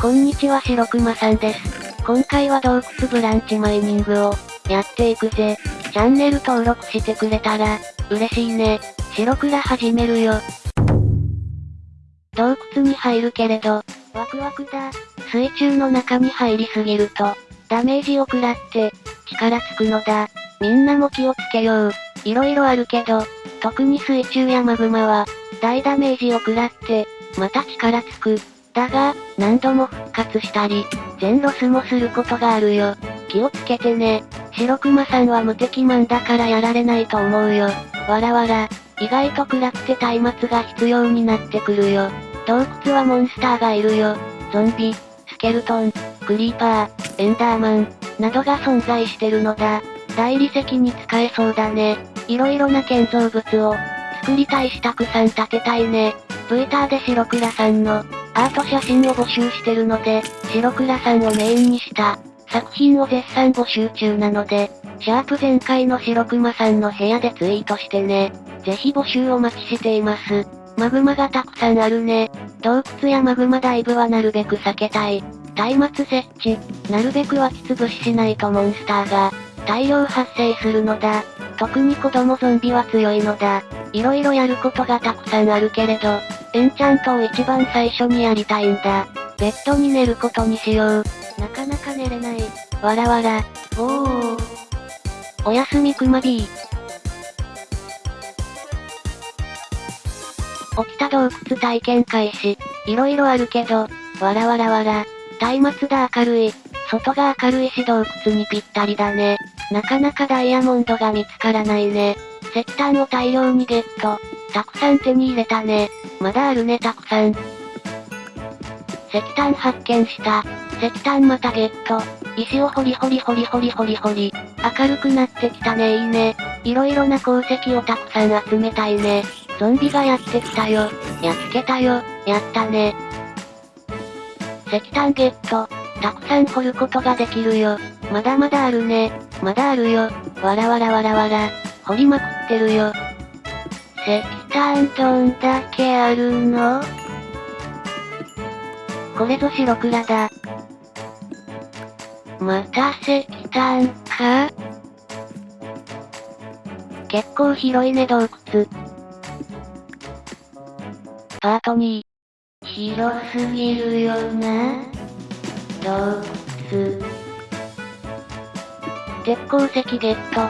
こんにちは白熊さんです。今回は洞窟ブランチマイニングを、やっていくぜ。チャンネル登録してくれたら、嬉しいね。白倉始めるよ。洞窟に入るけれど、ワクワクだ。水中の中に入りすぎると、ダメージを食らって、力つくのだ。みんなも気をつけよう。色々あるけど、特に水中やマグマは、大ダメージを食らって、また力つく。だが、何度も復活したり、全ロスもすることがあるよ。気をつけてね。白熊さんは無敵マンだからやられないと思うよ。わらわら。意外と暗くて松明が必要になってくるよ。洞窟はモンスターがいるよ。ゾンビ、スケルトン、クリーパー、エンダーマン、などが存在してるのだ。大理石に使えそうだね。色々な建造物を、作りたいしたくさん建てたいね。ブイターで白倉さんの、アート写真を募集してるので、白倉さんをメインにした、作品を絶賛募集中なので、シャープ前回の白熊さんの部屋でツイートしてね。ぜひ募集お待ちしています。マグマがたくさんあるね。洞窟やマグマダイブはなるべく避けたい。松明設置、なるべく湧き潰ししないとモンスターが、大量発生するのだ。特に子供ゾンビは強いのだ。色々やることがたくさんあるけれど、エンチャントを一番最初にやりたいんだ。ベッドに寝ることにしよう。なかなか寝れない。わらわら。おー。おやすみくま B。起きた洞窟体験開始。色々あるけど、わらわらわら。松明だ明るい。外が明るいし洞窟にぴったりだね。なかなかダイヤモンドが見つからないね。石炭を大量にゲット。たくさん手に入れたね。まだあるねたくさん。石炭発見した。石炭またゲット。石を掘り掘り掘り掘り掘り掘り。明るくなってきたねいいね。色々な鉱石をたくさん集めたいね。ゾンビがやってきたよ。やっつけたよ。やったね。石炭ゲット。たくさん掘ることができるよ。まだまだあるね。まだあるよ。わらわらわらわら。掘りまくってるよ。石炭どんだけあるの？これぞ白倉だ。また石炭か？結構広いね洞窟。パート2。広すぎるよな。洞窟。鉄鉱石ゲット。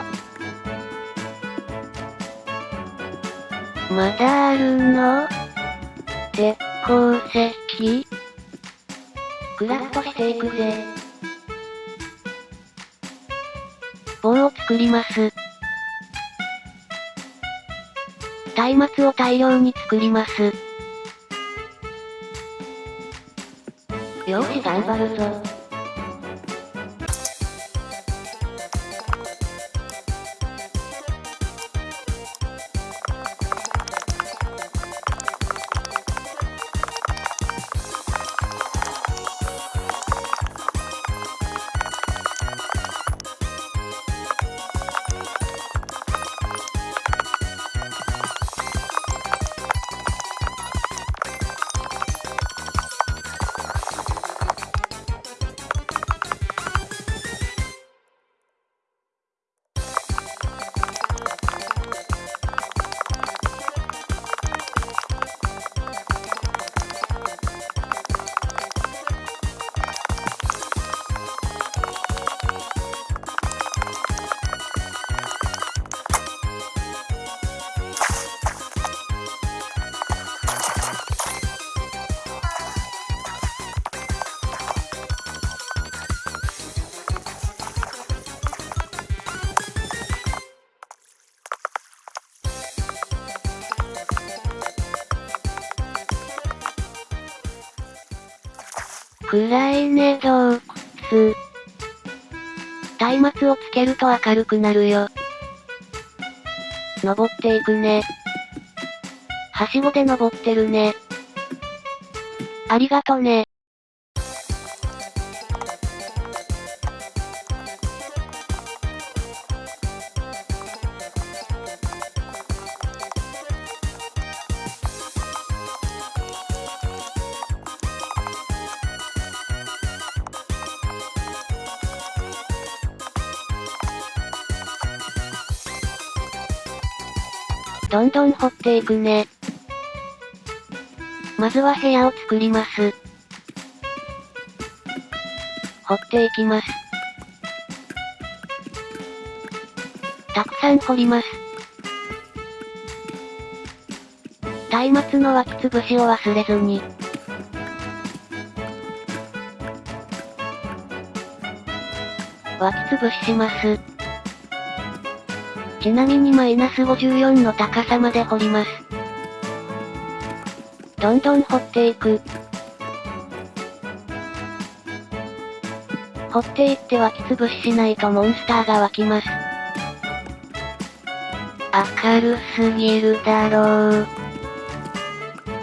まだあるの？鉄鉱石クラフトしていくぜ。棒を作ります。松明を大量に作ります。よし頑張るぞ。暗いね洞窟。松明をつけると明るくなるよ。登っていくね。はしごで登ってるね。ありがとね。どんどん掘っていくね。まずは部屋を作ります。掘っていきます。たくさん掘ります。松明の湧き潰しを忘れずに。湧き潰しします。ちなみにマイナス54の高さまで掘ります。どんどん掘っていく。掘っていって湧き潰ししないとモンスターが湧きます。明るすぎるだろう。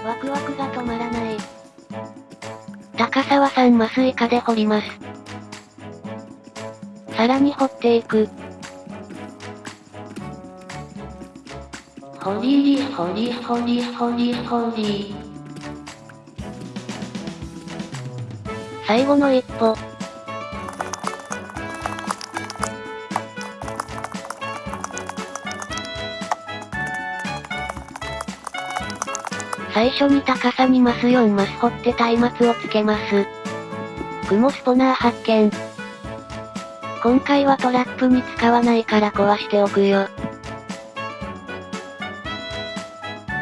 ワクワクが止まらない。高さは3マス以下で掘ります。さらに掘っていく。ほりりほりほりほりほり。最後の一歩。最初に高さ2マス4マス掘って松明をつけます。雲スポナー発見。今回はトラップに使わないから壊しておくよ。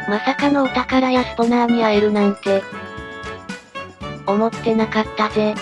まさかのお宝やスポナーに会えるなんて。思ってなかったぜ。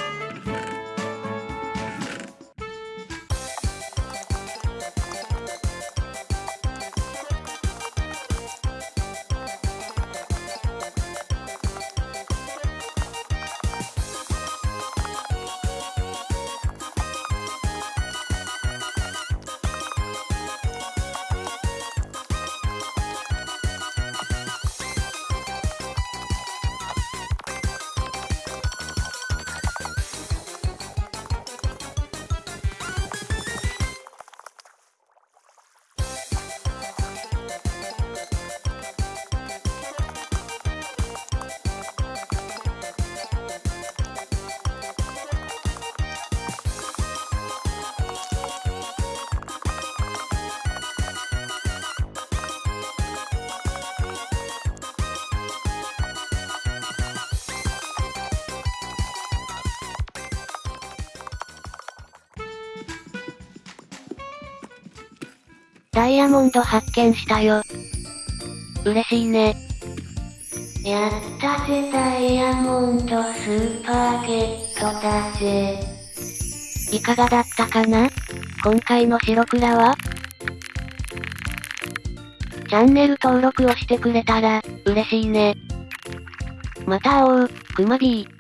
ダイヤモンド発見したよ。嬉しいね。やったぜダイヤモンドスーパーゲットだぜ。いかがだったかな？今回の白倉は？チャンネル登録をしてくれたら、嬉しいね。また会おう、くまビー。